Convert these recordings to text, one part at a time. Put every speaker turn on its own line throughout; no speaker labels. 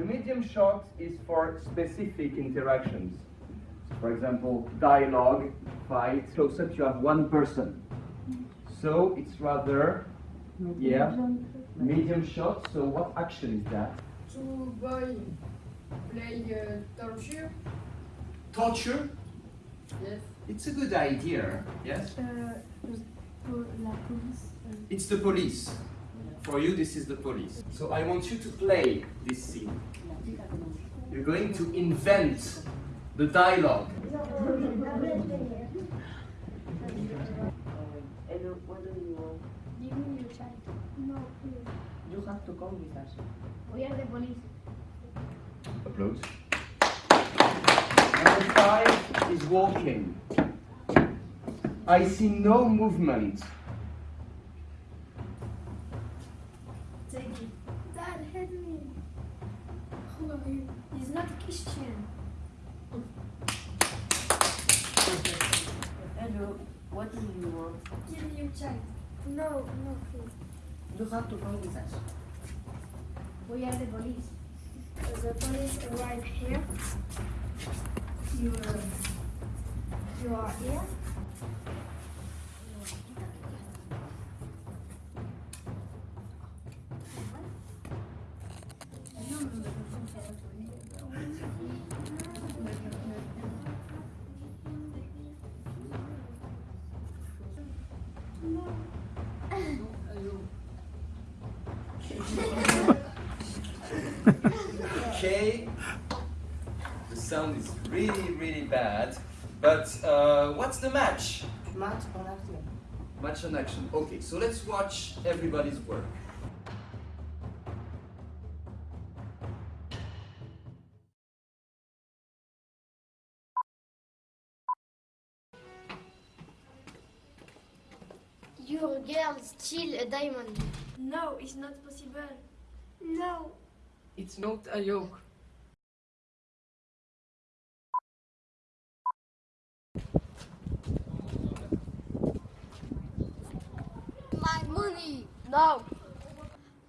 The medium shot is for specific interactions. For example, dialogue, fight. Close up, you have one person. So it's rather, yeah, medium shot. So what action is that?
Two boy play uh, torture.
Torture.
Yes.
It's a good idea. Yes.
Pour la police. euh,
It's the police. For you, this is the police. So I want you to play this scene. You're going to invent the dialogue.
Hello, what do you want?
Give me your child. No, please.
You have to come with us.
We are the police.
Applause. Number five is walking. I see no movement.
He's not Christian.
Hello, what do you want?
Give me your child. No, no, please.
You have to come with us.
We are the police. The police arrive here. You are, you are here.
Okay. The sound is really, really bad. But uh, what's the match?
Match on action.
Match on action. Okay, so let's watch everybody's work.
Your girl steal a diamond.
No, it's not possible. No.
It's not a joke.
My money.
No.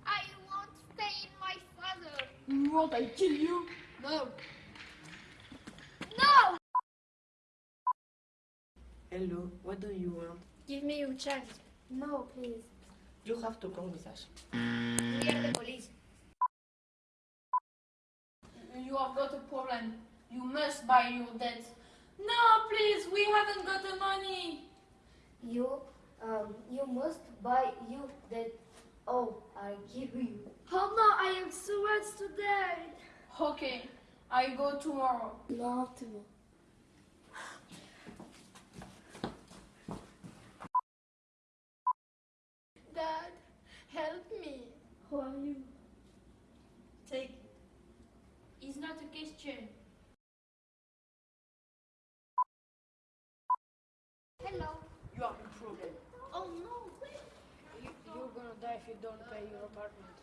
I won't stay in my father.
You want I kill you?
No.
No.
Hello, what do you want?
Give me your child. No, please.
You have to come with us.
We are the police.
You have got a problem. You must buy your debt. No, please, we haven't got the money.
You, um, you must buy you debt. Oh, I give you.
Oh no, I am so much today.
Okay, I go tomorrow.
No, to.
Help me.
Who are you?
Take it. It's not a question.
Hello.
You have a problem.
Oh no.
You, you're gonna die if you don't pay your apartment.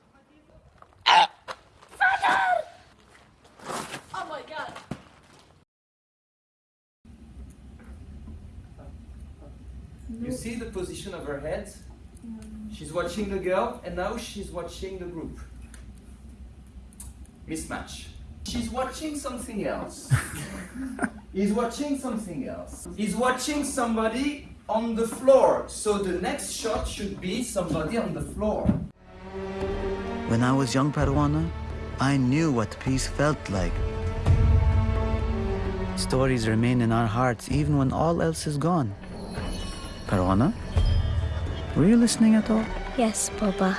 Oh my god!
You see the position of her head? She's watching the girl and now she's watching the group. Mismatch. She's watching something else. He's watching something else. He's watching somebody on the floor. So the next shot should be somebody on the floor.
When I was young Parvana, I knew what peace felt like. Stories remain in our hearts even when all else is gone. Parvana? Were you listening at all?
Yes, Papa.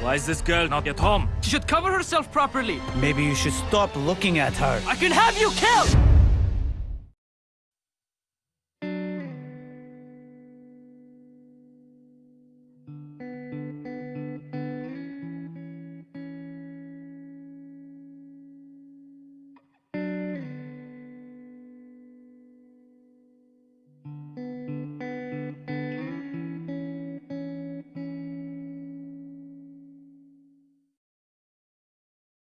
Why is this girl not at home? She should cover herself properly.
Maybe you should stop looking at her.
I can have you killed!